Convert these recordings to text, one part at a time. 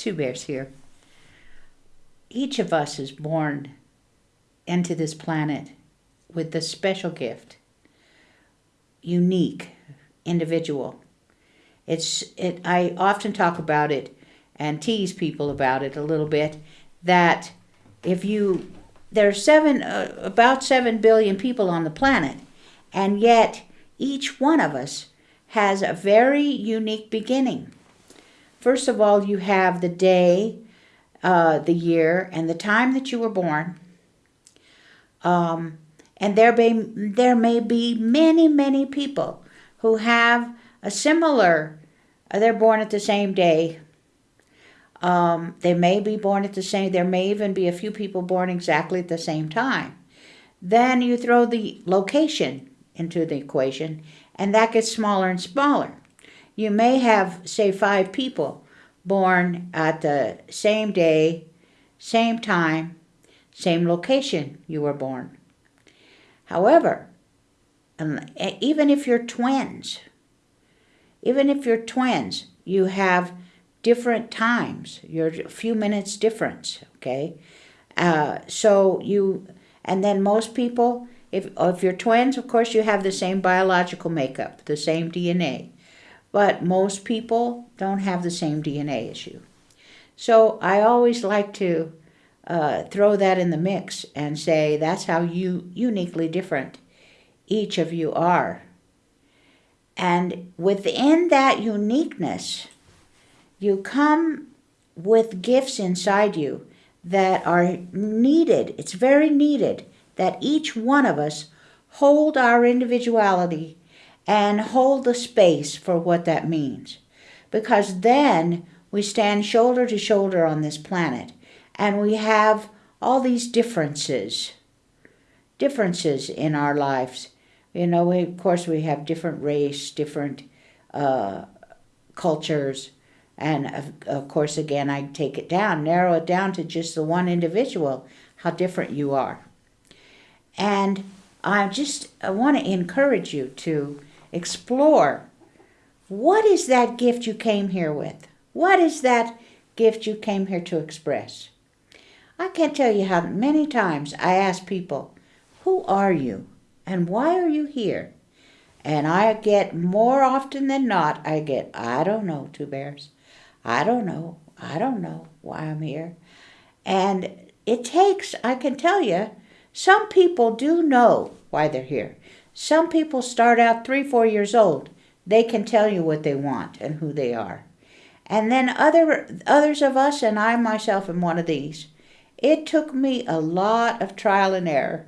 Two Bears here. Each of us is born into this planet with the special gift, unique, individual. It's it. I often talk about it and tease people about it a little bit. That if you there are seven uh, about seven billion people on the planet, and yet each one of us has a very unique beginning. First of all, you have the day, uh, the year, and the time that you were born. Um, and there may, there may be many, many people who have a similar, uh, they're born at the same day. Um, they may be born at the same, there may even be a few people born exactly at the same time. Then you throw the location into the equation, and that gets smaller and smaller. You may have, say, five people born at the same day, same time, same location you were born. However, even if you're twins, even if you're twins, you have different times. You're a few minutes difference, okay? Uh, so you, and then most people, if, if you're twins, of course, you have the same biological makeup, the same DNA. But most people don't have the same DNA as you. So I always like to uh, throw that in the mix and say that's how you uniquely different each of you are. And within that uniqueness, you come with gifts inside you that are needed. It's very needed that each one of us hold our individuality and hold the space for what that means. Because then we stand shoulder to shoulder on this planet and we have all these differences, differences in our lives. You know, we, of course, we have different race, different uh, cultures, and of, of course, again, I take it down, narrow it down to just the one individual, how different you are. And I just I want to encourage you to explore what is that gift you came here with? What is that gift you came here to express? I can't tell you how many times I ask people, Who are you? And why are you here? And I get more often than not, I get, I don't know, two bears. I don't know. I don't know why I'm here. And it takes, I can tell you, some people do know why they're here. Some people start out three, four years old. They can tell you what they want and who they are. And then other others of us, and I myself am one of these, it took me a lot of trial and error,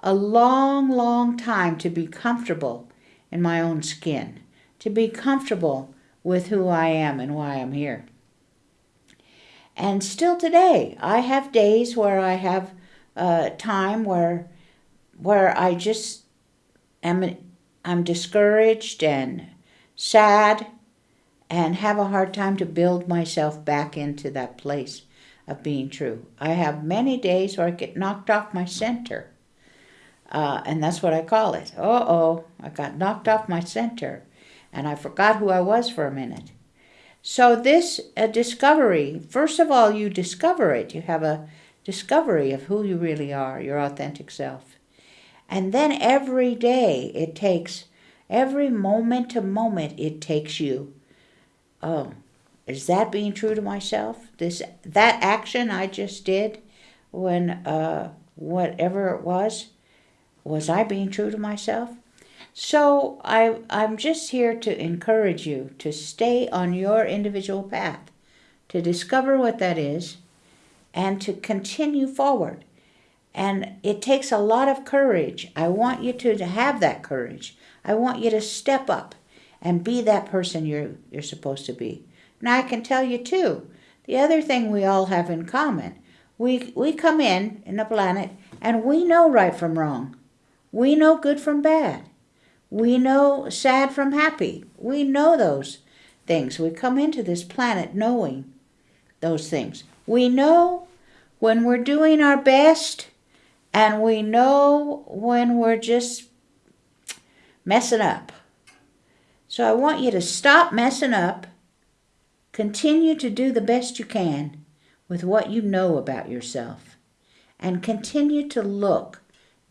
a long, long time to be comfortable in my own skin, to be comfortable with who I am and why I'm here. And still today, I have days where I have uh, time where where I just am I'm discouraged and sad and have a hard time to build myself back into that place of being true. I have many days where I get knocked off my center. Uh, and that's what I call it. Uh oh, I got knocked off my center and I forgot who I was for a minute. So, this a discovery, first of all, you discover it. You have a discovery of who you really are, your authentic self. And then every day it takes, every moment to moment it takes you. Oh, is that being true to myself? This that action I just did when uh, whatever it was, was I being true to myself? So I I'm just here to encourage you to stay on your individual path, to discover what that is, and to continue forward. And it takes a lot of courage. I want you to, to have that courage. I want you to step up and be that person you're, you're supposed to be. Now, I can tell you, too, the other thing we all have in common we, we come in in the planet and we know right from wrong. We know good from bad. We know sad from happy. We know those things. We come into this planet knowing those things. We know when we're doing our best, and we know when we're just messing up. So I want you to stop messing up Continue to do the best you can with what you know about yourself and continue to look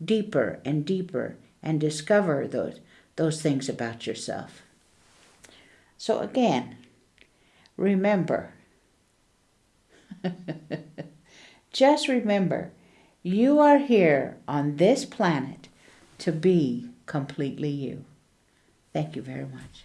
deeper and deeper and discover those, those things about yourself. So, again, remember, just remember, you are here on this planet to be completely you. Thank you very much.